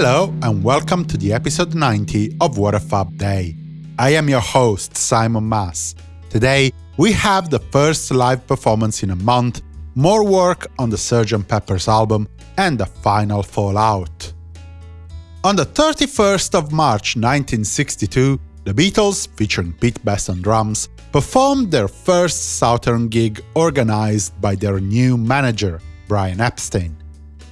Hello and welcome to the episode 90 of What a Fab Day. I am your host, Simon Mas. Today, we have the first live performance in a month, more work on the Sgt. Pepper's album, and the final fallout. On the 31st of March 1962, the Beatles, featuring Pete Best on drums, performed their first Southern gig organized by their new manager, Brian Epstein.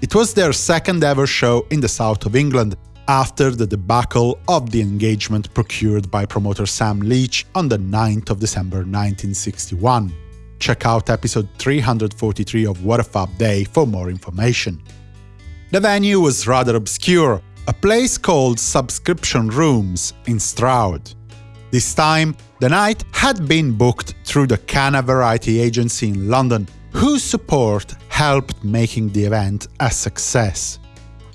It was their second ever show in the south of England, after the debacle of the engagement procured by promoter Sam Leach on the 9th of December 1961. Check out episode 343 of What a Fab Day for more information. The venue was rather obscure, a place called Subscription Rooms in Stroud. This time, the night had been booked through the Cana Variety Agency in London, whose support helped making the event a success.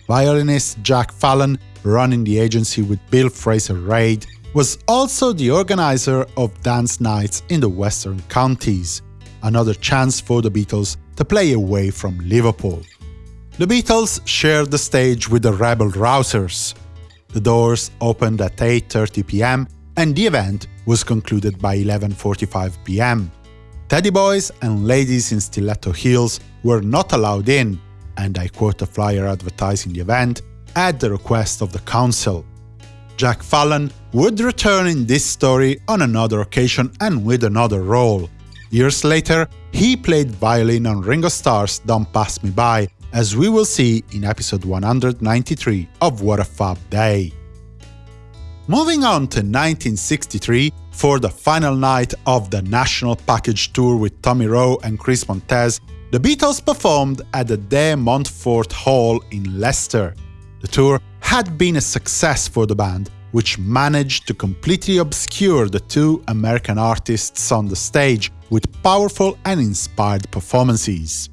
Violinist Jack Fallon, running the agency with Bill Fraser Reid, was also the organizer of dance nights in the Western Counties, another chance for the Beatles to play away from Liverpool. The Beatles shared the stage with the Rebel Rousers. The doors opened at 8.30 pm and the event was concluded by 11.45 pm. Teddy boys and ladies in stiletto heels were not allowed in, and I quote a flyer advertising the event, at the request of the council. Jack Fallon would return in this story on another occasion and with another role. Years later, he played violin on Ringo Starr's Don't Pass Me By, as we will see in episode 193 of What a Fab Day. Moving on to 1963, for the final night of the National Package Tour with Tommy Roe and Chris Montez, the Beatles performed at the De Montfort Hall in Leicester. The tour had been a success for the band, which managed to completely obscure the two American artists on the stage with powerful and inspired performances.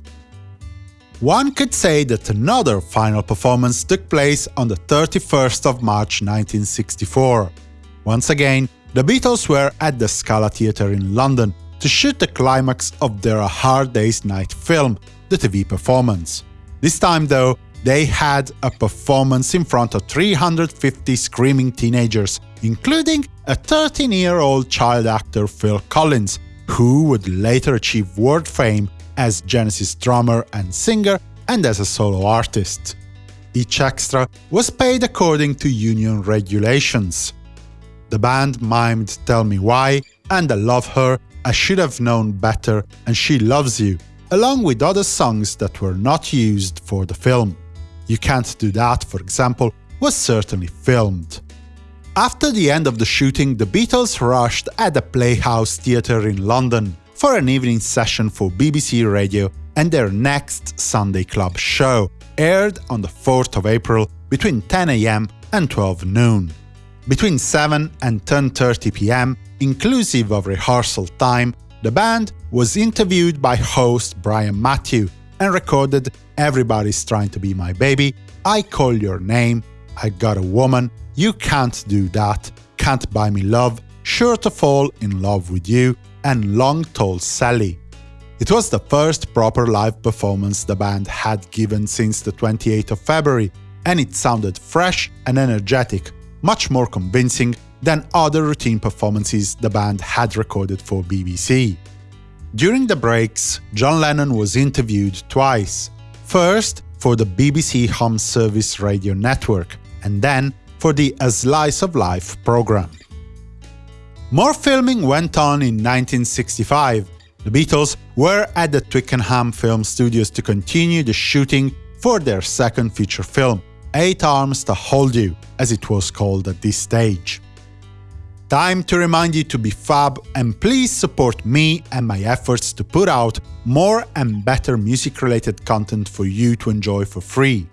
One could say that another final performance took place on the 31st of March 1964. Once again, the Beatles were at the Scala Theatre in London to shoot the climax of their A Hard Day's Night film, the TV performance. This time, though, they had a performance in front of 350 screaming teenagers, including a 13-year-old child actor Phil Collins, who would later achieve world fame as Genesis drummer and singer, and as a solo artist. Each extra was paid according to union regulations. The band mimed Tell Me Why and I Love Her, I Should Have Known Better and She Loves You, along with other songs that were not used for the film. You Can't Do That, for example, was certainly filmed. After the end of the shooting, the Beatles rushed at the Playhouse Theatre in London, for an evening session for BBC Radio and their next Sunday Club show, aired on the 4th of April between 10am and 12 noon. Between 7 and 10.30 pm, inclusive of rehearsal time, the band was interviewed by host Brian Matthew and recorded Everybody's Trying to Be My Baby, I Call Your Name, I Got a Woman, You Can't Do That, Can't Buy Me Love, Sure to Fall in Love with You, and Long Tall Sally. It was the first proper live performance the band had given since the 28th of February, and it sounded fresh and energetic, much more convincing than other routine performances the band had recorded for BBC. During the breaks, John Lennon was interviewed twice, first for the BBC Home Service radio network, and then for the A Slice of Life program. More filming went on in 1965. The Beatles were at the Twickenham Film Studios to continue the shooting for their second feature film, Eight Arms to Hold You, as it was called at this stage. Time to remind you to be fab and please support me and my efforts to put out more and better music-related content for you to enjoy for free.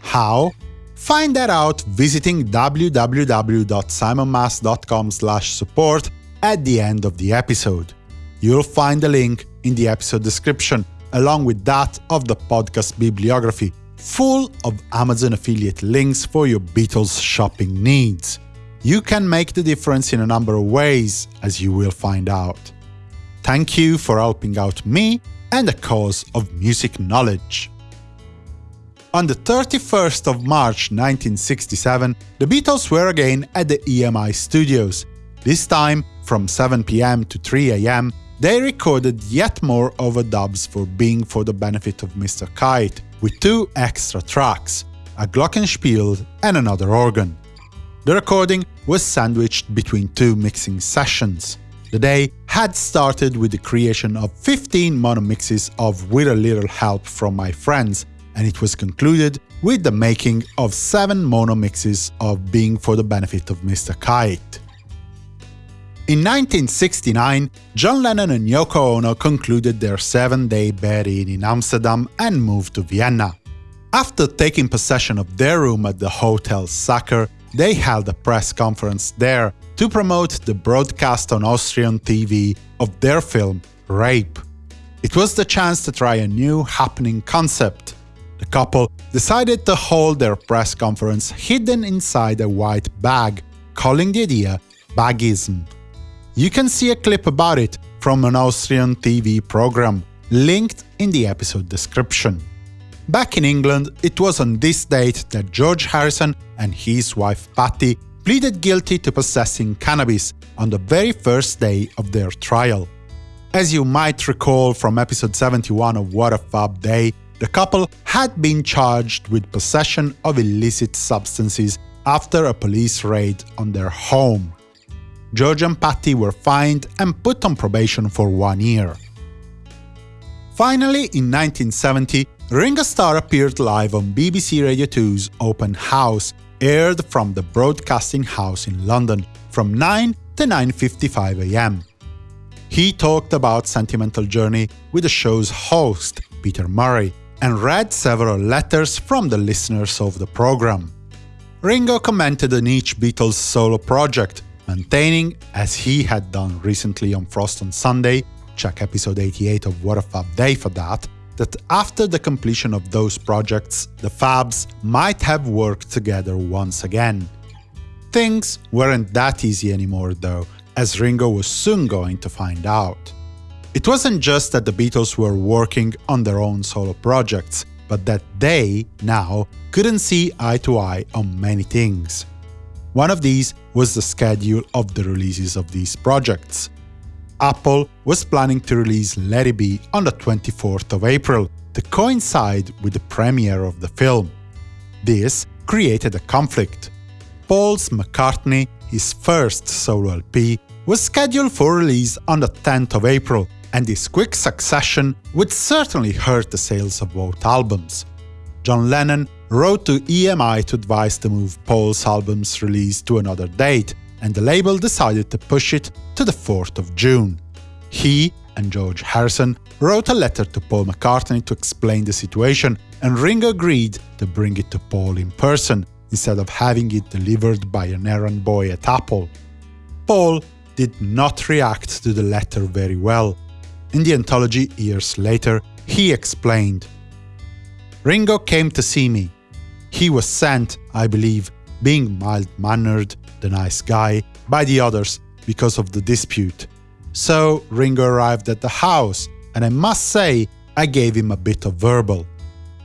How? Find that out visiting www.simonmas.com support at the end of the episode. You'll find the link in the episode description, along with that of the podcast bibliography, full of Amazon affiliate links for your Beatles shopping needs. You can make the difference in a number of ways, as you will find out. Thank you for helping out me and the cause of music knowledge. On the 31st of March 1967, the Beatles were again at the EMI studios. This time, from 7 pm to 3 am, they recorded yet more overdubs for Being for the Benefit of Mr. Kite, with two extra tracks, a glockenspiel and another organ. The recording was sandwiched between two mixing sessions. The day had started with the creation of 15 mono mixes of With a Little Help from My Friends, and it was concluded with the making of 7 mono mixes of Being for the Benefit of Mr. Kite. In 1969, John Lennon and Yoko Ono concluded their seven-day bed-in in Amsterdam and moved to Vienna. After taking possession of their room at the Hotel Sacher, they held a press conference there to promote the broadcast on Austrian TV of their film Rape. It was the chance to try a new happening concept. The couple decided to hold their press conference hidden inside a white bag, calling the idea Bagism. You can see a clip about it from an Austrian TV program, linked in the episode description. Back in England, it was on this date that George Harrison and his wife Pattie pleaded guilty to possessing cannabis on the very first day of their trial. As you might recall from episode 71 of What a Fab Day, the couple had been charged with possession of illicit substances after a police raid on their home. George and Pattie were fined and put on probation for one year. Finally, in 1970, Ringo Starr appeared live on BBC Radio 2's Open House, aired from the Broadcasting House in London, from 9 to 9.55 am. He talked about Sentimental Journey with the show's host, Peter Murray, and read several letters from the listeners of the program. Ringo commented on each Beatles solo project, maintaining, as he had done recently on Frost on Sunday, check episode 88 of What a Fab Day for that, that after the completion of those projects, the Fabs might have worked together once again. Things weren't that easy anymore though, as Ringo was soon going to find out. It wasn't just that the Beatles were working on their own solo projects, but that they, now, couldn't see eye to eye on many things. One of these was the schedule of the releases of these projects. Apple was planning to release Let It Be on the 24th of April, to coincide with the premiere of the film. This created a conflict. Paul's McCartney, his first solo LP, was scheduled for release on the 10th of April, and this quick succession would certainly hurt the sales of both albums. John Lennon wrote to EMI to advise to move Paul's album's release to another date, and the label decided to push it to the 4th of June. He and George Harrison wrote a letter to Paul McCartney to explain the situation, and Ringo agreed to bring it to Paul in person, instead of having it delivered by an errand boy at Apple. Paul did not react to the letter very well. In the anthology years later, he explained, Ringo came to see me. He was sent, I believe, being mild-mannered, the nice guy, by the others because of the dispute. So Ringo arrived at the house, and I must say, I gave him a bit of verbal.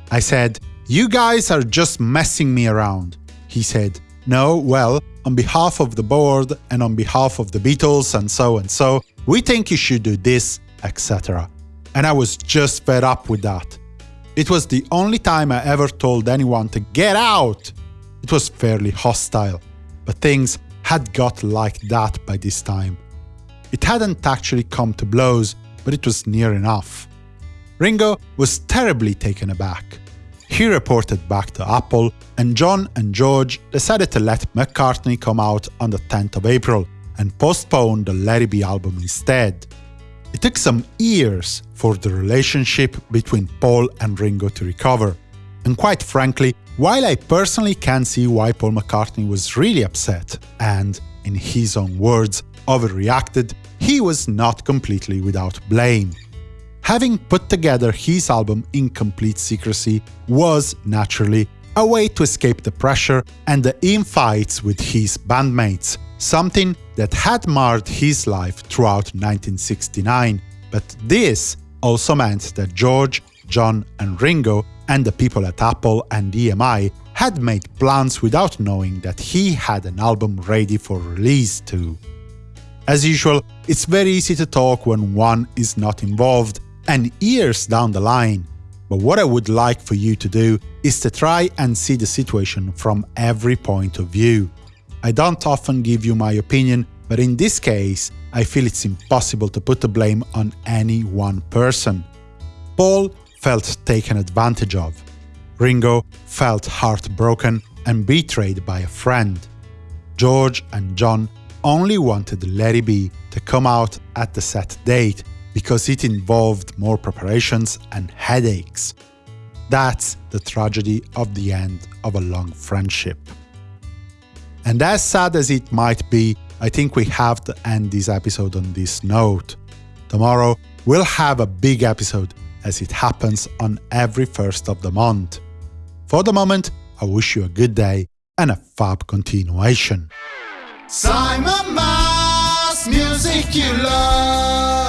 I said, you guys are just messing me around. He said, no, well, on behalf of the board and on behalf of the Beatles and so and so, we think you should do this, etc. And I was just fed up with that. It was the only time I ever told anyone to get out! It was fairly hostile, but things had got like that by this time. It hadn't actually come to blows, but it was near enough. Ringo was terribly taken aback. He reported back to Apple, and John and George decided to let McCartney come out on the 10th of April and postpone the It Be album instead. It took some years for the relationship between Paul and Ringo to recover. And quite frankly, while I personally can see why Paul McCartney was really upset and, in his own words, overreacted, he was not completely without blame. Having put together his album in complete secrecy was, naturally, a way to escape the pressure and the infights with his bandmates, something that had marred his life throughout 1969, but this also meant that George, John and Ringo and the people at Apple and EMI had made plans without knowing that he had an album ready for release too. As usual, it's very easy to talk when one is not involved, and years down the line. But what I would like for you to do is to try and see the situation from every point of view. I don't often give you my opinion, but in this case, I feel it's impossible to put the blame on any one person. Paul felt taken advantage of. Ringo felt heartbroken and betrayed by a friend. George and John only wanted Let B to come out at the set date because it involved more preparations and headaches. That's the tragedy of the end of a long friendship. And as sad as it might be, I think we have to end this episode on this note. Tomorrow, we'll have a big episode, as it happens on every first of the month. For the moment, I wish you a good day and a fab continuation. Simon Mas, music you love.